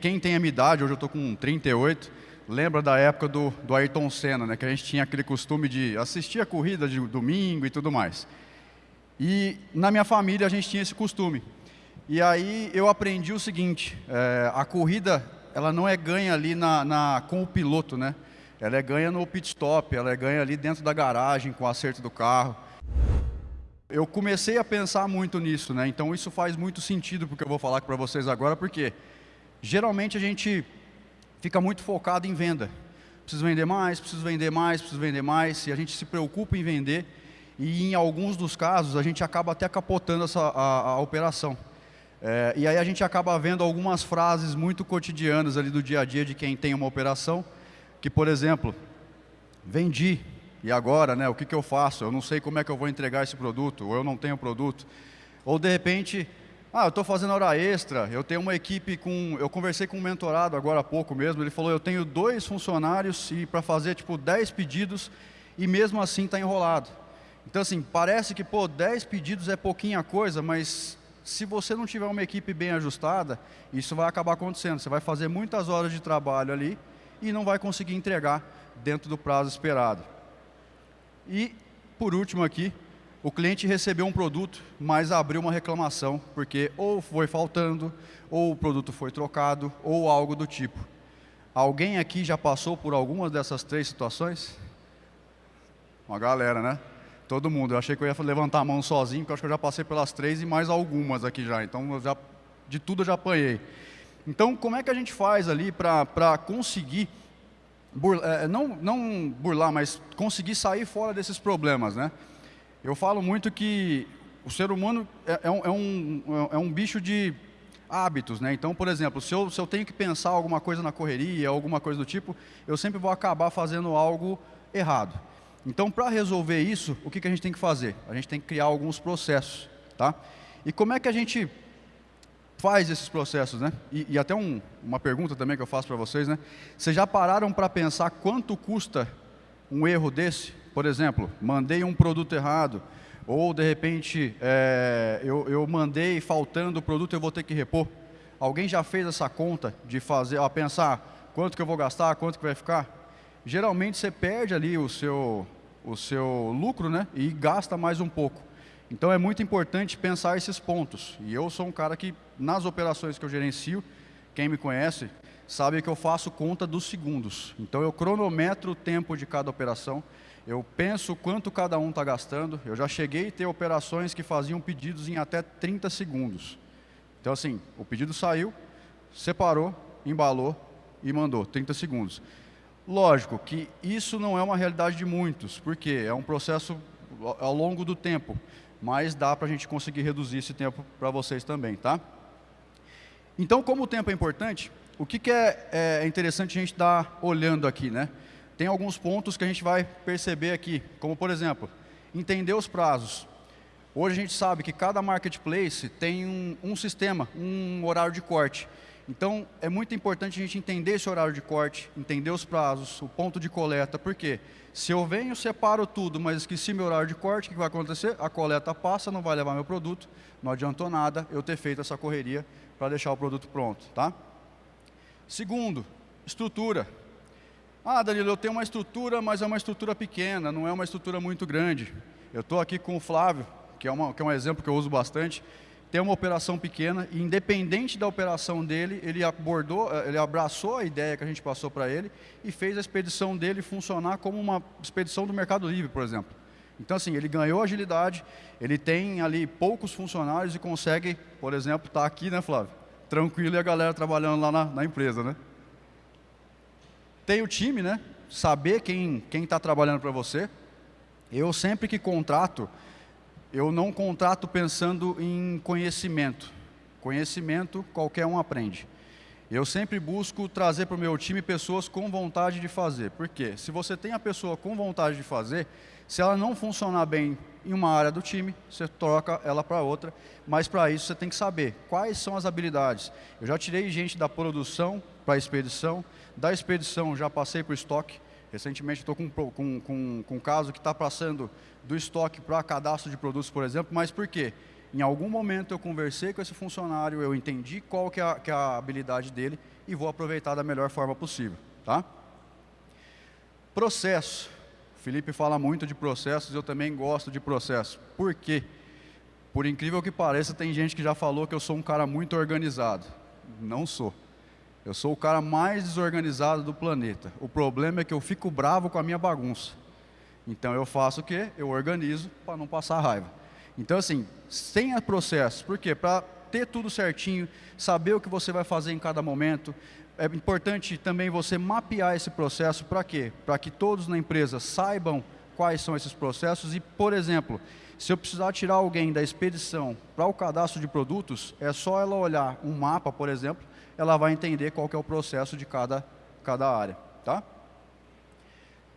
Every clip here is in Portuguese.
quem tem a minha idade, hoje eu estou com 38, lembra da época do, do Ayrton Senna, né, que a gente tinha aquele costume de assistir a corrida de domingo e tudo mais. E na minha família a gente tinha esse costume. E aí eu aprendi o seguinte, é, a corrida ela não é ganha ali na, na, com o piloto, né? Ela é ganha no pit stop, ela é ganha ali dentro da garagem, com o acerto do carro. Eu comecei a pensar muito nisso, né? Então isso faz muito sentido porque eu vou falar para vocês agora, porque geralmente a gente fica muito focado em venda. Preciso vender mais, preciso vender mais, preciso vender mais, e a gente se preocupa em vender, e em alguns dos casos a gente acaba até capotando essa, a, a operação. É, e aí a gente acaba vendo algumas frases muito cotidianas ali do dia a dia de quem tem uma operação, que por exemplo, vendi, e agora, né, o que, que eu faço? Eu não sei como é que eu vou entregar esse produto, ou eu não tenho produto. Ou de repente, ah, eu estou fazendo hora extra, eu tenho uma equipe com... Eu conversei com um mentorado agora há pouco mesmo, ele falou, eu tenho dois funcionários e para fazer tipo 10 pedidos e mesmo assim está enrolado. Então assim, parece que pô, 10 pedidos é pouquinha coisa, mas se você não tiver uma equipe bem ajustada, isso vai acabar acontecendo. Você vai fazer muitas horas de trabalho ali e não vai conseguir entregar dentro do prazo esperado. E, por último aqui, o cliente recebeu um produto, mas abriu uma reclamação, porque ou foi faltando, ou o produto foi trocado, ou algo do tipo. Alguém aqui já passou por alguma dessas três situações? Uma galera, né? Todo mundo. Eu achei que eu ia levantar a mão sozinho, porque eu acho que eu já passei pelas três e mais algumas aqui já. Então, já, de tudo eu já apanhei. Então, como é que a gente faz ali para conseguir, burlar, é, não, não burlar, mas conseguir sair fora desses problemas, né? Eu falo muito que o ser humano é, é, um, é, um, é um bicho de hábitos, né? Então, por exemplo, se eu, se eu tenho que pensar alguma coisa na correria, alguma coisa do tipo, eu sempre vou acabar fazendo algo errado. Então, para resolver isso, o que, que a gente tem que fazer? A gente tem que criar alguns processos. Tá? E como é que a gente faz esses processos? Né? E, e até um, uma pergunta também que eu faço para vocês. Né? Vocês já pararam para pensar quanto custa um erro desse? Por exemplo, mandei um produto errado, ou de repente é, eu, eu mandei faltando o produto eu vou ter que repor. Alguém já fez essa conta de fazer, a pensar quanto que eu vou gastar, quanto que vai ficar? geralmente você perde ali o seu, o seu lucro né, e gasta mais um pouco. Então é muito importante pensar esses pontos. E eu sou um cara que, nas operações que eu gerencio, quem me conhece, sabe que eu faço conta dos segundos. Então eu cronometro o tempo de cada operação, eu penso quanto cada um está gastando. Eu já cheguei a ter operações que faziam pedidos em até 30 segundos. Então assim, o pedido saiu, separou, embalou e mandou, 30 segundos. Lógico que isso não é uma realidade de muitos, porque é um processo ao longo do tempo, mas dá para a gente conseguir reduzir esse tempo para vocês também, tá? Então, como o tempo é importante, o que, que é, é, interessante a gente estar tá olhando aqui, né? Tem alguns pontos que a gente vai perceber aqui, como por exemplo, entender os prazos. Hoje a gente sabe que cada marketplace tem um, um sistema, um horário de corte. Então, é muito importante a gente entender esse horário de corte, entender os prazos, o ponto de coleta, porque se eu venho, separo tudo, mas esqueci meu horário de corte, o que vai acontecer? A coleta passa, não vai levar meu produto, não adiantou nada eu ter feito essa correria para deixar o produto pronto. Tá? Segundo, estrutura. Ah, Danilo, eu tenho uma estrutura, mas é uma estrutura pequena, não é uma estrutura muito grande. Eu estou aqui com o Flávio, que é, uma, que é um exemplo que eu uso bastante tem uma operação pequena e independente da operação dele, ele abordou, eh, ele abraçou a ideia que a gente passou para ele e fez a expedição dele funcionar como uma expedição do Mercado Livre, por exemplo. Então assim, ele ganhou agilidade, ele tem ali poucos funcionários e consegue, por exemplo, estar tá aqui, né Flávio? Tranquilo e a galera trabalhando lá na, na empresa, né? Tem o time, né? Saber quem está trabalhando para você. Eu sempre que contrato, eu não contrato pensando em conhecimento. Conhecimento qualquer um aprende. Eu sempre busco trazer para o meu time pessoas com vontade de fazer. Por quê? Se você tem a pessoa com vontade de fazer, se ela não funcionar bem em uma área do time, você troca ela para outra, mas para isso você tem que saber quais são as habilidades. Eu já tirei gente da produção para a expedição, da expedição já passei para o estoque, Recentemente estou com, com, com, com um caso que está passando do estoque para cadastro de produtos, por exemplo, mas por quê? Em algum momento eu conversei com esse funcionário, eu entendi qual que é, a, que é a habilidade dele e vou aproveitar da melhor forma possível. Tá? Processo. O Felipe fala muito de processos, eu também gosto de processos. Por quê? Por incrível que pareça, tem gente que já falou que eu sou um cara muito organizado. Não sou. Eu sou o cara mais desorganizado do planeta. O problema é que eu fico bravo com a minha bagunça. Então eu faço o quê? Eu organizo para não passar raiva. Então assim, sem processo. Por quê? Para ter tudo certinho, saber o que você vai fazer em cada momento. É importante também você mapear esse processo para quê? Para que todos na empresa saibam quais são esses processos e, por exemplo, se eu precisar tirar alguém da expedição para o cadastro de produtos, é só ela olhar um mapa, por exemplo, ela vai entender qual é o processo de cada, cada área. Tá?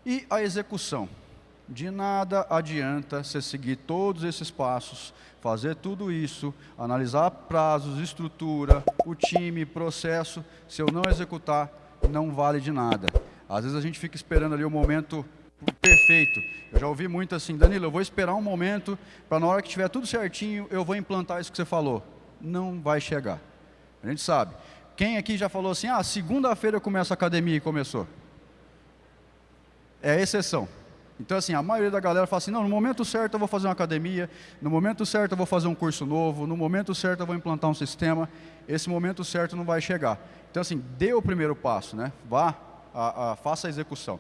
E a execução. De nada adianta você seguir todos esses passos, fazer tudo isso, analisar prazos, estrutura, o time, processo, se eu não executar, não vale de nada. Às vezes a gente fica esperando ali o momento perfeito. Eu já ouvi muito assim, Danilo, eu vou esperar um momento para na hora que tiver tudo certinho, eu vou implantar isso que você falou. Não vai chegar. A gente sabe. Quem aqui já falou assim, ah, segunda-feira eu começo a academia e começou? É exceção. Então, assim, a maioria da galera fala assim, não, no momento certo eu vou fazer uma academia, no momento certo eu vou fazer um curso novo, no momento certo eu vou implantar um sistema, esse momento certo não vai chegar. Então, assim, dê o primeiro passo, né? Vá, a, a, faça a execução.